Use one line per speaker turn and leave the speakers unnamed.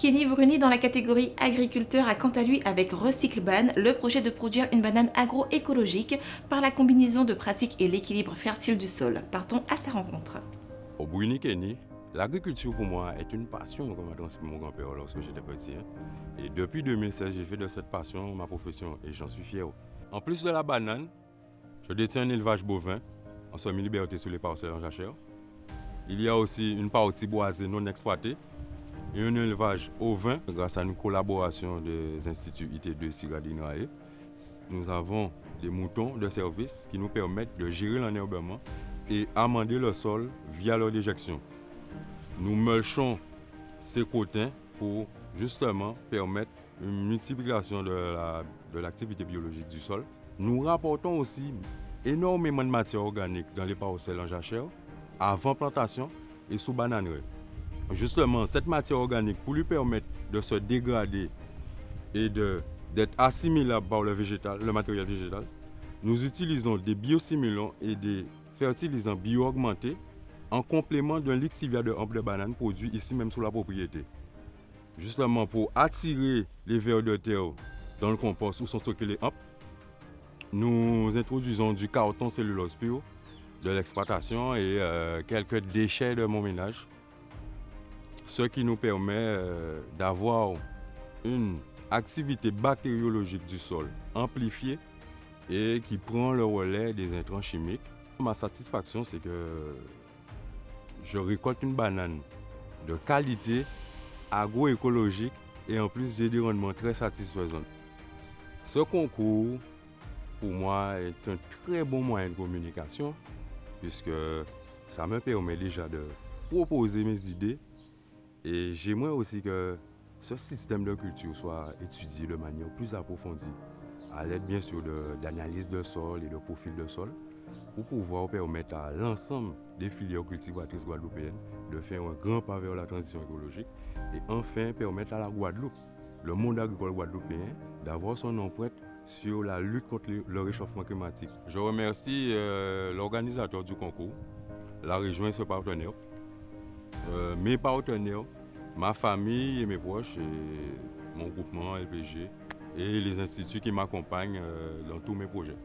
Kenny Bruni dans la catégorie agriculteur a quant à lui avec Recycleban le projet de produire une banane agroécologique par la combinaison de pratiques et l'équilibre fertile du sol. Partons à sa rencontre.
Au Bruni Kenny, l'agriculture pour moi est une passion comme a transmis mon grand-père lorsque j'étais petit. Hein. Et depuis 2016, j'ai fait de cette passion ma profession et j'en suis fier. En plus de la banane, je détiens un élevage bovin en semi-liberté sur les parcelles en jachère. Il y a aussi une partie boisée non exploitée et un élevage au vin grâce à une collaboration des instituts IT2 Sigadinae. Nous avons des moutons de service qui nous permettent de gérer l'enherbement et amender le sol via leur déjection. Nous mulchons ces cotins pour justement permettre une multiplication de l'activité biologique du sol. Nous rapportons aussi énormément de matière organique dans les parcelles en jachère avant plantation et sous bananerie justement cette matière organique pour lui permettre de se dégrader et d'être assimilable par le, végétal, le matériel végétal, nous utilisons des biosimulants et des fertilisants bio-augmentés en complément d'un lixivia de hampe de banane produit ici même sous la propriété. Justement pour attirer les vers de terre dans le compost où sont stockés les hampes, nous introduisons du carton cellulose pur de l'exploitation et euh, quelques déchets de mon ménage ce qui nous permet euh, d'avoir une activité bactériologique du sol amplifiée et qui prend le relais des intrants chimiques. Ma satisfaction, c'est que je récolte une banane de qualité agroécologique et en plus j'ai des rendements très satisfaisants. Ce concours, pour moi, est un très bon moyen de communication puisque ça me permet déjà de proposer mes idées et j'aimerais aussi que ce système de culture soit étudié de manière plus approfondie, à l'aide bien sûr d'analyse de, sol et de profil de sol, pour pouvoir permettre à l'ensemble des filières cultivatrices guadeloupéennes de faire un grand pas vers la transition écologique et enfin permettre à la Guadeloupe, le monde agricole guadeloupéen, d'avoir son empreinte sur la lutte contre le réchauffement climatique. Je remercie euh, l'organisateur du concours, la région et ses partenaires, euh, mes partenaires, ma famille et mes proches, mon groupement LPG et les instituts qui m'accompagnent euh, dans tous mes projets.